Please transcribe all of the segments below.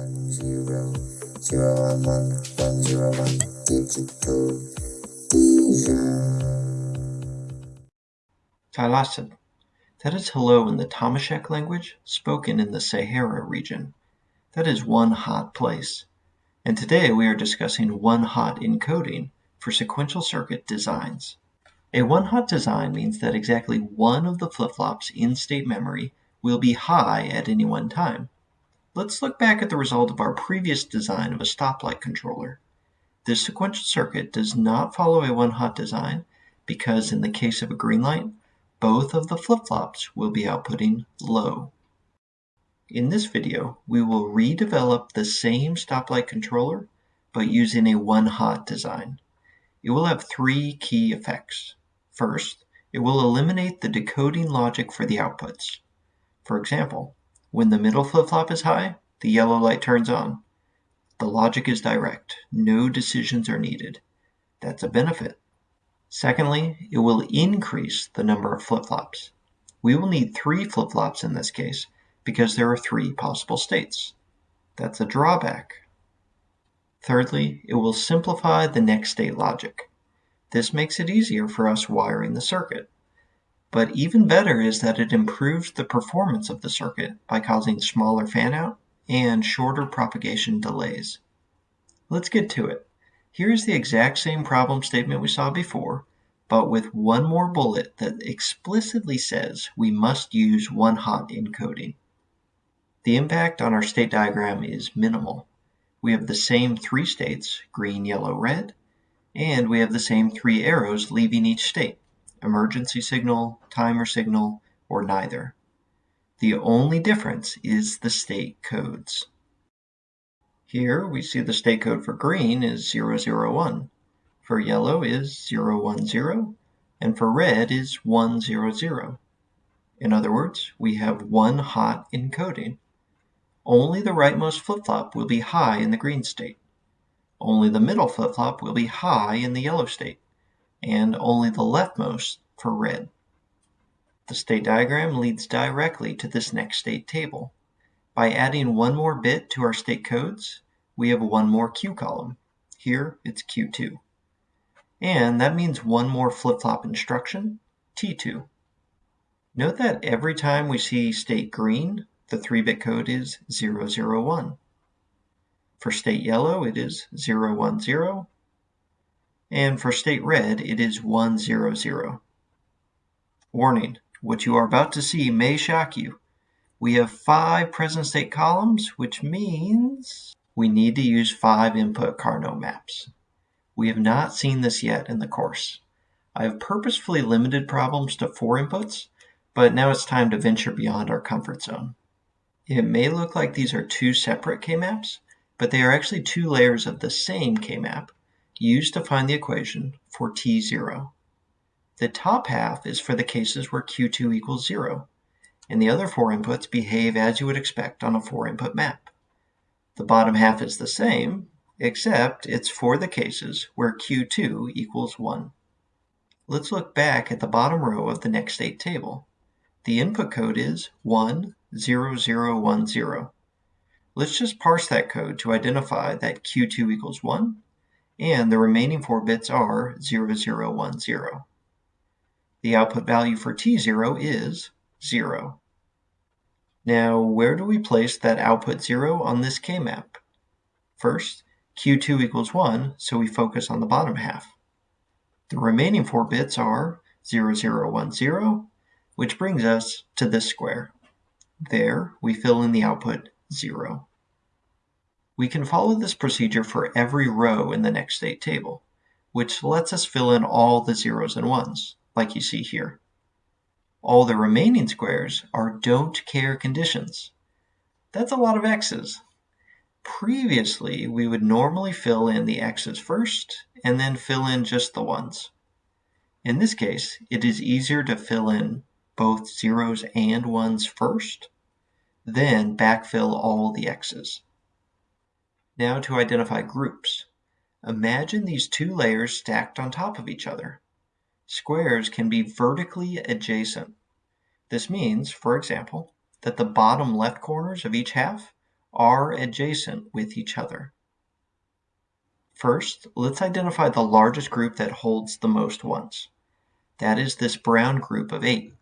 one zero zero one one one zero one digital Thalassad. That is hello in the Tamashek language, spoken in the Sahara region. That is one hot place. And today we are discussing one-hot encoding for sequential circuit designs. A one-hot design means that exactly one of the flip-flops in state memory will be high at any one time. Let's look back at the result of our previous design of a stoplight controller. This sequential circuit does not follow a one-hot design because in the case of a green light, both of the flip-flops will be outputting low. In this video, we will redevelop the same stoplight controller, but using a one-hot design. It will have three key effects. First, it will eliminate the decoding logic for the outputs. For example, when the middle flip-flop is high, the yellow light turns on. The logic is direct, no decisions are needed. That's a benefit. Secondly, it will increase the number of flip-flops. We will need three flip-flops in this case because there are three possible states. That's a drawback. Thirdly, it will simplify the next state logic. This makes it easier for us wiring the circuit. But even better is that it improves the performance of the circuit by causing smaller fan-out and shorter propagation delays. Let's get to it. Here is the exact same problem statement we saw before, but with one more bullet that explicitly says we must use one-hot encoding. The impact on our state diagram is minimal. We have the same three states, green, yellow, red, and we have the same three arrows leaving each state, emergency signal, timer signal, or neither. The only difference is the state codes. Here we see the state code for green is 001, for yellow is 010, and for red is 100. In other words, we have one hot encoding. Only the rightmost flip-flop will be high in the green state. Only the middle flip-flop will be high in the yellow state, and only the leftmost for red. The state diagram leads directly to this next state table. By adding one more bit to our state codes, we have one more Q column. Here, it's Q2. And that means one more flip-flop instruction, T2. Note that every time we see state green, the 3-bit code is 001. For state yellow, it is 010. And for state red, it is 100. Warning, what you are about to see may shock you. We have five present state columns, which means we need to use five input Karnaugh maps. We have not seen this yet in the course. I have purposefully limited problems to four inputs, but now it's time to venture beyond our comfort zone. It may look like these are two separate K-maps, but they are actually two layers of the same K-map used to find the equation for T0. The top half is for the cases where Q2 equals 0, and the other four inputs behave as you would expect on a four-input map. The bottom half is the same, except it's for the cases where Q2 equals 1. Let's look back at the bottom row of the next state table. The input code is 10010. Let's just parse that code to identify that Q2 equals 1, and the remaining four bits are 0010. The output value for T0 is 0. Now, where do we place that output 0 on this K-map? First, Q2 equals 1, so we focus on the bottom half. The remaining four bits are 0010, which brings us to this square. There, we fill in the output 0. We can follow this procedure for every row in the next state table, which lets us fill in all the zeros and ones like you see here. All the remaining squares are don't care conditions. That's a lot of x's. Previously, we would normally fill in the x's first and then fill in just the ones. In this case, it is easier to fill in both zeros and ones first, then backfill all the x's. Now to identify groups. Imagine these two layers stacked on top of each other. Squares can be vertically adjacent. This means, for example, that the bottom left corners of each half are adjacent with each other. First, let's identify the largest group that holds the most ones. That is this brown group of 8.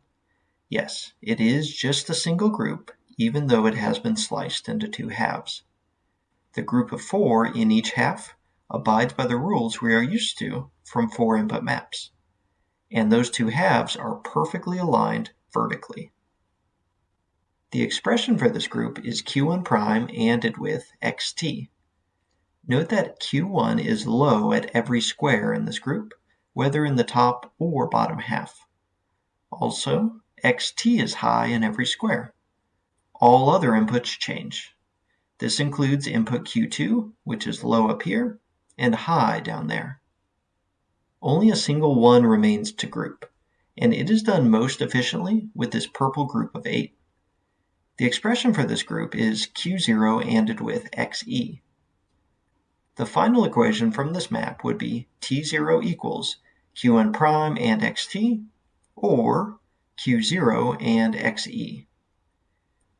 Yes, it is just a single group, even though it has been sliced into two halves. The group of 4 in each half abides by the rules we are used to from four input maps. And those two halves are perfectly aligned vertically. The expression for this group is q1 prime ANDed with xt. Note that q1 is low at every square in this group, whether in the top or bottom half. Also, xt is high in every square. All other inputs change. This includes input q2, which is low up here, and high down there. Only a single 1 remains to group, and it is done most efficiently with this purple group of 8. The expression for this group is q0 ANDed with xe. The final equation from this map would be t0 equals q1 prime and xt, or q0 and xe.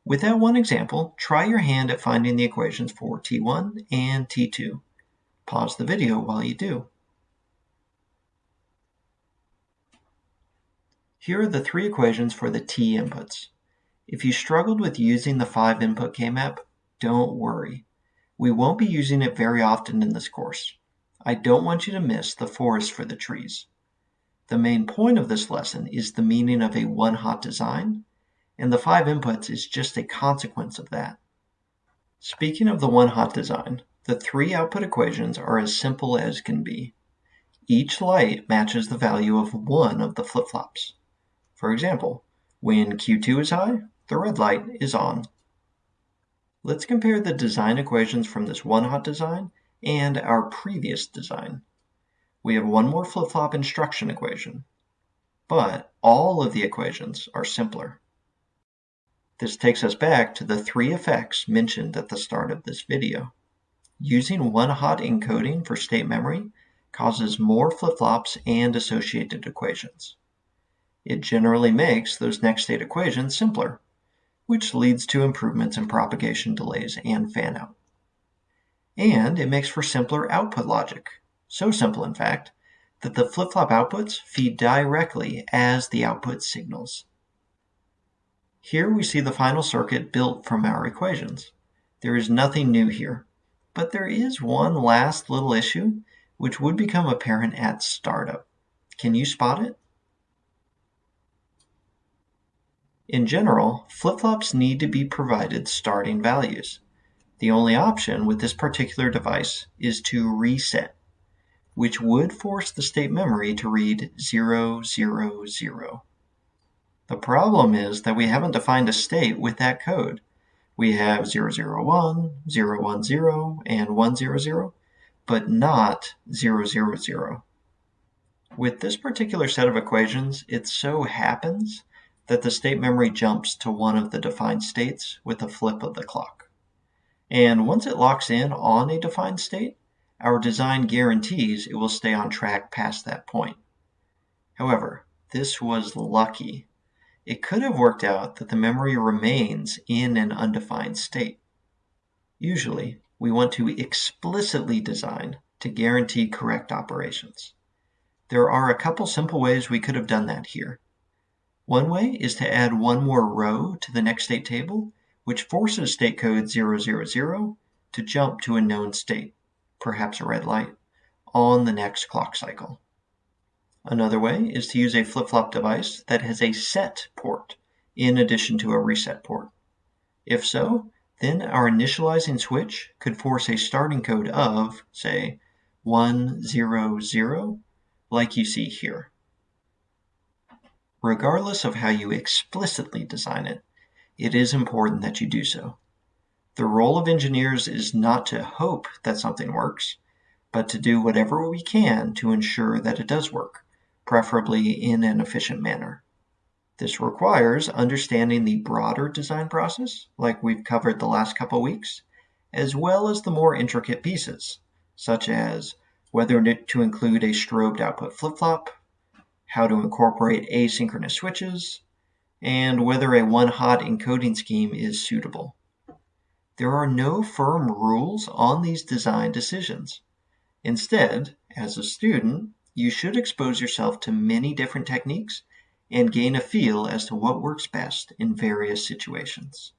With that one example, try your hand at finding the equations for t1 and t2. Pause the video while you do. Here are the three equations for the t inputs. If you struggled with using the 5 input K-map, don't worry. We won't be using it very often in this course. I don't want you to miss the forest for the trees. The main point of this lesson is the meaning of a one-hot design, and the five inputs is just a consequence of that. Speaking of the one-hot design, the three output equations are as simple as can be. Each light matches the value of one of the flip-flops. For example, when Q2 is high, the red light is on. Let's compare the design equations from this one-hot design and our previous design. We have one more flip-flop instruction equation, but all of the equations are simpler. This takes us back to the three effects mentioned at the start of this video. Using one-hot encoding for state memory causes more flip-flops and associated equations. It generally makes those next state equations simpler which leads to improvements in propagation delays and fanout. And it makes for simpler output logic. So simple, in fact, that the flip-flop outputs feed directly as the output signals. Here we see the final circuit built from our equations. There is nothing new here, but there is one last little issue which would become apparent at startup. Can you spot it? In general, flip-flops need to be provided starting values. The only option with this particular device is to reset, which would force the state memory to read 000. The problem is that we haven't defined a state with that code. We have 001, 010, and 100, but not 000. With this particular set of equations, it so happens that the state memory jumps to one of the defined states with a flip of the clock. And once it locks in on a defined state, our design guarantees it will stay on track past that point. However, this was lucky. It could have worked out that the memory remains in an undefined state. Usually, we want to explicitly design to guarantee correct operations. There are a couple simple ways we could have done that here. One way is to add one more row to the next state table, which forces state code 000 to jump to a known state, perhaps a red light, on the next clock cycle. Another way is to use a flip-flop device that has a set port in addition to a reset port. If so, then our initializing switch could force a starting code of, say, 100, like you see here. Regardless of how you explicitly design it, it is important that you do so. The role of engineers is not to hope that something works, but to do whatever we can to ensure that it does work, preferably in an efficient manner. This requires understanding the broader design process, like we've covered the last couple weeks, as well as the more intricate pieces, such as whether to include a strobed output flip-flop, how to incorporate asynchronous switches, and whether a one-hot encoding scheme is suitable. There are no firm rules on these design decisions. Instead, as a student, you should expose yourself to many different techniques and gain a feel as to what works best in various situations.